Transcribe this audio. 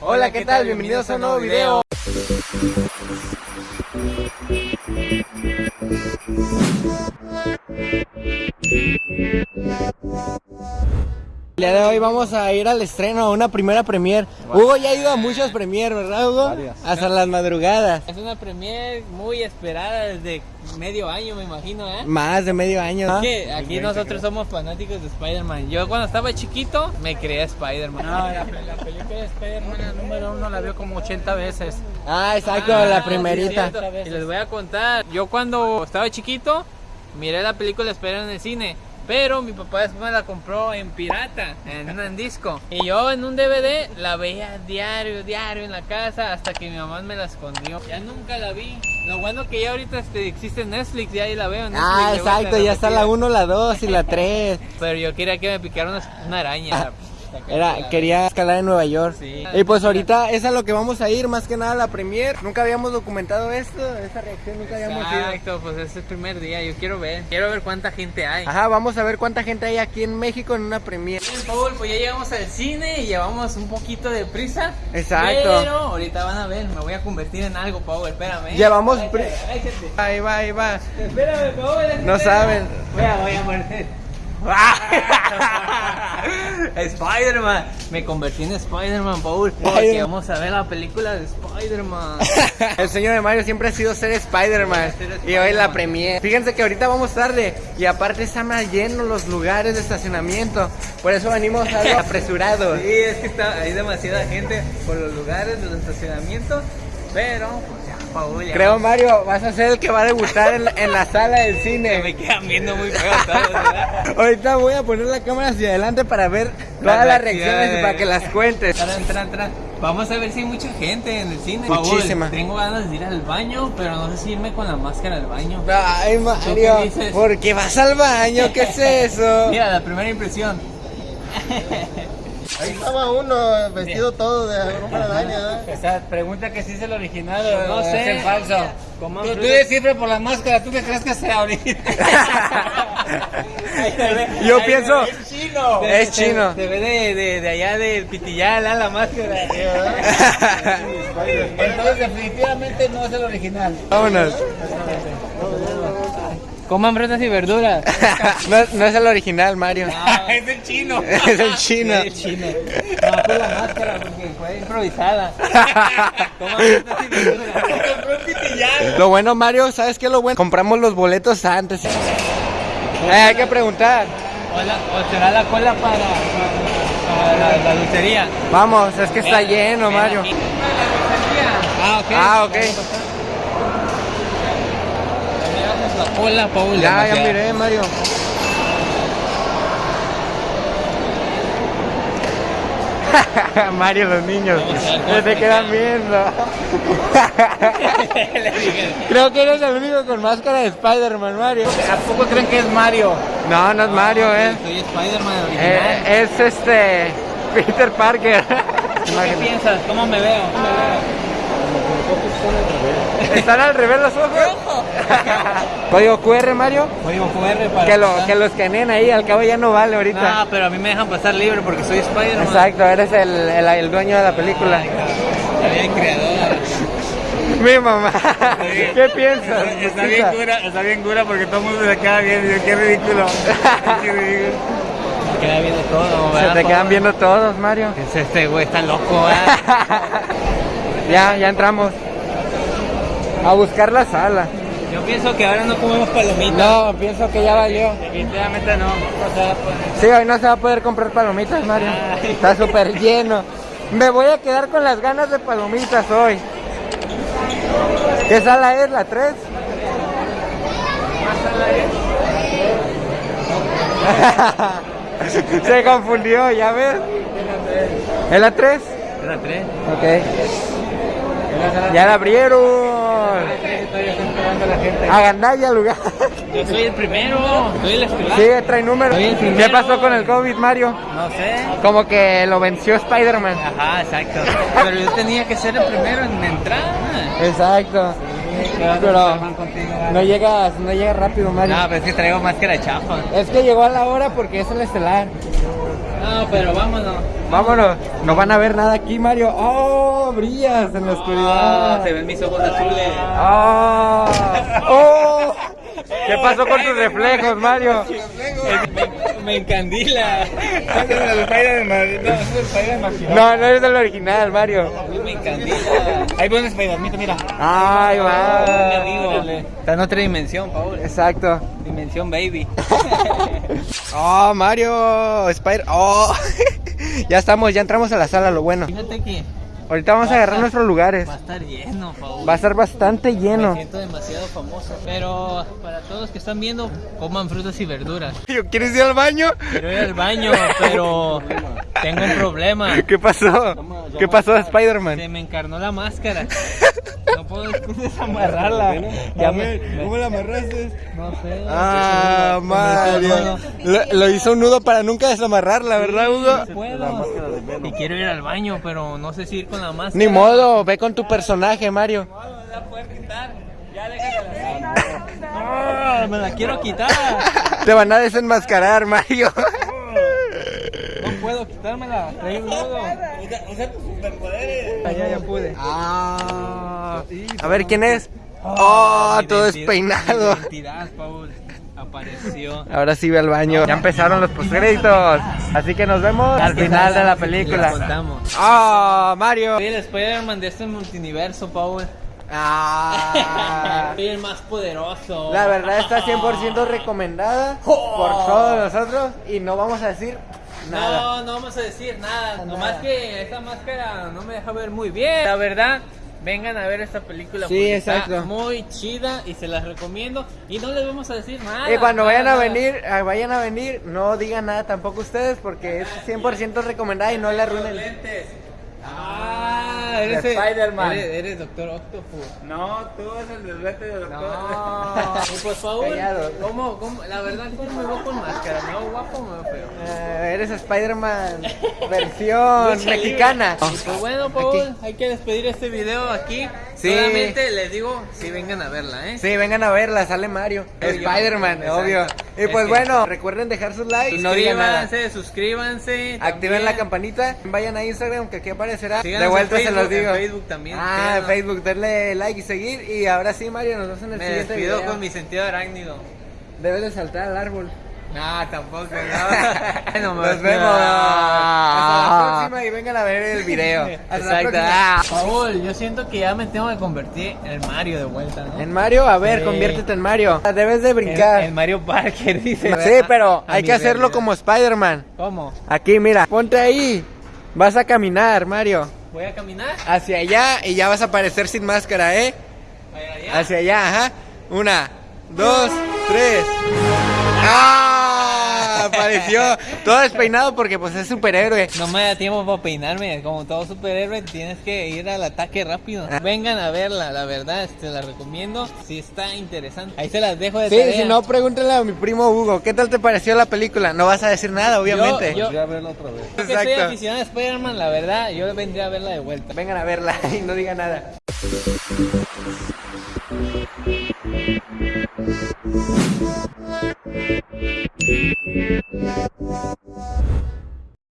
Hola, ¿qué tal? Bienvenidos a un nuevo video. El día de hoy vamos a ir al estreno, a una primera premier. Hugo ya ha ido a muchas premier, ¿verdad Hugo? Hasta las madrugadas. Es una premier muy esperada desde medio año, me imagino, ¿eh? Más de medio año. ¿no? Que aquí nosotros somos fanáticos de Spider-Man. Yo cuando estaba chiquito me creía Spider-Man. No, la, la película de Spider-Man la número uno la veo como 80 veces. Ah, exacto, Ah, la primerita. Y les voy a contar, yo cuando estaba chiquito miré la película Spider-Man en el cine. Pero mi papá después me la compró en pirata, en un disco. Y yo en un DVD la veía diario, diario en la casa hasta que mi mamá me la escondió. Ya nunca la vi. Lo bueno que ya ahorita este, existe Netflix, ya ahí la veo Netflix. Ah, exacto, ya está la repetida. 1, la 2 y la 3. Pero yo quería que me picara una, una araña. Era, quería escalar en Nueva York. Sí. Y pues ahorita es a lo que vamos a ir, más que nada la premier. Nunca habíamos documentado esto, esta reacción nunca habíamos ido. Exacto, pues es el primer día, yo quiero ver, quiero ver cuánta gente hay. Ajá, vamos a ver cuánta gente hay aquí en México en una premier. Bien, Paul, pues ya llegamos al cine y llevamos un poquito de prisa. Exacto. Pero ahorita van a ver, me voy a convertir en algo, Paul, espérame. Llevamos. Ahí va, ahí va. Espérame, Paul. No saben. Voy a, voy a morir. Spider-Man, me convertí en Spider-Man, Paul, porque vamos a ver la película de Spider-Man. El sueño de Mario siempre ha sido ser Spider-Man. Y hoy la premier. Fíjense que ahorita vamos tarde. Y aparte están más llenos los lugares de estacionamiento. Por eso venimos algo apresurados. Sí, es que está, hay demasiada gente por los lugares de los estacionamientos, pero ya Creo, Mario, vas a ser el que va a debutar en, en la sala del cine. me quedan viendo muy feo todos, ¿verdad? Ahorita voy a poner la cámara hacia adelante para ver todas las reacciones y para que las cuentes. Tran, tran, tran. Vamos a ver si hay mucha gente en el cine. Muchísima. Paul, tengo ganas de ir al baño, pero no sé si irme con la máscara al baño. Ay, Mario, qué? ¿por qué vas al baño? ¿Qué es eso? Mira, la primera impresión. Ahí estaba uno vestido todo de ropa de araña. ¿eh? Esa pregunta que si es el original o No es sé. el falso. Tú, tú descifras por la máscara, ¿tú qué crees que sea ahorita? Yo pienso, Es chino. es chino. Se ve de, de, de allá del pitillal, ¿ah? la máscara. Entonces definitivamente no es el original. Vámonos. Coman frutas y verduras. No, no es el original, Mario. es el chino. Es el chino. Es chino. No, fue la máscara porque fue improvisada. Coman frutas y verduras. Lo bueno, Mario, ¿sabes qué es lo bueno? Compramos los boletos antes. Eh, hay que preguntar. O, será la cola para, para la, la dulcería. Vamos, es que está lleno, Mario. Ah, ok. Ah, ok. La cola, Paul. Ya, ya miré, Mario. Mario, los niños. Te quedan viendo. Creo que eres el único con máscara de Spider-Man, Mario. ¿A poco creen que es Mario? No, no es Mario, eh. Soy Spider-Man original. Eh, Es este. Peter Parker. ¿Qué piensas? ¿Cómo me veo? ¿Cómo me veo? ¿Están al revés los ojos? Código QR, Mario. Código QR para Que lo, pasar. que lo escaneen ahí, al cabo ya no vale ahorita. No, pero a mí me dejan pasar libre porque soy Spider-Man. Exacto, eres el, el, el dueño de la película. Soy el creador. Mi mamá. ¿Qué piensas? Está bien cura, está bien cura porque todo el mundo se le queda viendo. Qué ridículo. Qué ridículo. Me queda viendo todo, Se te quedan viendo todos, Mario. Es Este güey está loco, ¿verdad? Ya, ya entramos. A buscar la sala. Yo pienso que ahora no comemos palomitas. No, pienso que ya valió. Definitivamente no. O sea, pues, Sí, hoy no se va a poder comprar palomitas, Mario. Está súper lleno. Me voy a quedar con las ganas de palomitas hoy. ¿Qué sala es? ¿La 3? Se confundió, ¿ya ves? ¿Es la 3? Era tres. Ok. Ya la abrieron. Agandalla lugar. Yo soy el primero. Soy el estelar. Sí, trae número. Soy el ¿Qué pasó con el COVID, Mario? No sé. Como que lo venció Spider-Man. Ajá, exacto. Pero yo tenía que ser el primero en entrar. Exacto. Pero no llegas, no llegas rápido, Mario. No, pero es que traigo máscara chafa. Es que llegó a la hora porque es el estelar. No, pero vámonos. Vámonos. No van a ver nada aquí, Mario. ¡Oh! Brillas en la Ah, oscuridad. se ven mis ojos azules. ¡Oh! ¡Oh! ¿Qué pasó con tus reflejos, Mario? Me, me encandila. No, no eres el original, Mario. Me encandila. Ahí pone Spider-Man, mira. ¡Ay, va! Está en otra dimensión, Paul. Exacto. Dimensión baby. ¡Oh, Mario! Spider... ¡Oh! ya estamos, ya entramos a la sala, lo bueno. Fíjate que Ahorita vamos a agarrar nuestros lugares. va a estar lleno, Paul. Va a estar bastante Me lleno. siento demasiado famoso. Pero para todos los que están viendo, coman frutas y verduras. ¿Quieres ir al baño? Quiero ir al baño, pero tengo un problema. ¿Qué pasó? ¿Qué pasó, Spider-Man? Se me encarnó la máscara. No puedo desamarrarla. Ya me, me- la amarraste? no sé. Ah, me Mario. Lo, lo hizo un nudo para nunca desamarrarla, ¿verdad, Hugo? No puedo. Y quiero ir al baño, pero no sé si ir con la máscara. Ni modo, ve con tu personaje, Mario. No, me la puedes quitar. Ya déjala así. No, me la quiero quitar. Te van a desenmascarar, Mario. No puedo quitármela. Trae un nudo. Usa tus superpoderes. Ah, ya, pude. Ah, a ver quién es. Oh, Mi todo despeinado. Identidad, Paul. Apareció. Ahora sí ve al baño. Ya empezaron los postcréditos. Así que nos vemos al final de la La película. contamos. Ah, Mario. Soy el Spider-Man de este multiverso, Paul. Ah. Soy el más poderoso. La verdad está 100% recomendada por todos nosotros y no vamos a decir nada. No, no vamos a decir nada. Nomás que esta máscara no me deja ver muy bien. La verdad, vengan a ver esta película. Sí, exacto. Está muy chida y se las recomiendo. Y no les vamos a decir nada. Y cuando nada, vayan a venir, ah, vayan a venir, no digan nada tampoco ustedes porque es 100% recomendada y no le arruinen. Lentes. Ah, eres Spider-Man. Eres, eres Doctor Octopus. No, tú eres el deslete de doctor. No. Y por favor, Callado. ¿cómo, cómo, la verdad, ¿cómo me veo con máscara? ¿Me veo guapo o me veo feo? Eh, eres Spider-Man versión mexicana. Pues bueno, Paul, hay que despedir este video aquí. Sí. Solamente les digo, si vengan a verla, ¿eh? Sí, vengan a verla, sale Mario. Spider-Man, obvio. Y Es pues que- bueno, recuerden dejar sus likes no. Suscríbanse, suscríbanse. Activen la campanita, vayan a Instagram que aquí aparecerá. Síganos de vuelta en se los Facebook, digo. en Facebook también, Ah, en. Facebook, denle like y seguir. Y ahora sí, Mario, nos vemos en el Me siguiente despido video. con mi sentido arácnido. Debes de saltar al árbol. No, tampoco, no. No me Nos vemos. Hasta la próxima y vengan a ver el video. Hasta Exacto. próxima. Paul, yo siento que ya me tengo que convertir en Mario de vuelta, ¿no? En Mario, a ver, Sí. conviértete en Mario. Debes de brincar. en Mario Parker, dice. Sí, pero A hay que hacerlo realidad. como Spider-Man. ¿Cómo? Aquí, mira, ponte ahí. Vas a caminar, Mario. ¿Voy a caminar? Hacia allá y ya vas a aparecer sin máscara, ¿eh? Allá. Hacia allá, ajá. Una, dos, tres. ¡Ah! Apareció todo despeinado porque pues es superhéroe. No me da tiempo para peinarme, como todo superhéroe tienes que ir al ataque rápido. Ah. Vengan a verla, la verdad, este, la recomiendo, si está interesante. Ahí se las dejo de Sí, tarea. si no, pregúntale a mi primo Hugo, ¿qué tal te pareció la película? No vas a decir nada, obviamente. Yo, yo, verla otra vez. que soy aficionado a Spider-Man, la verdad, yo vendría a verla de vuelta. Vengan a verla y no digan nada. Thank you.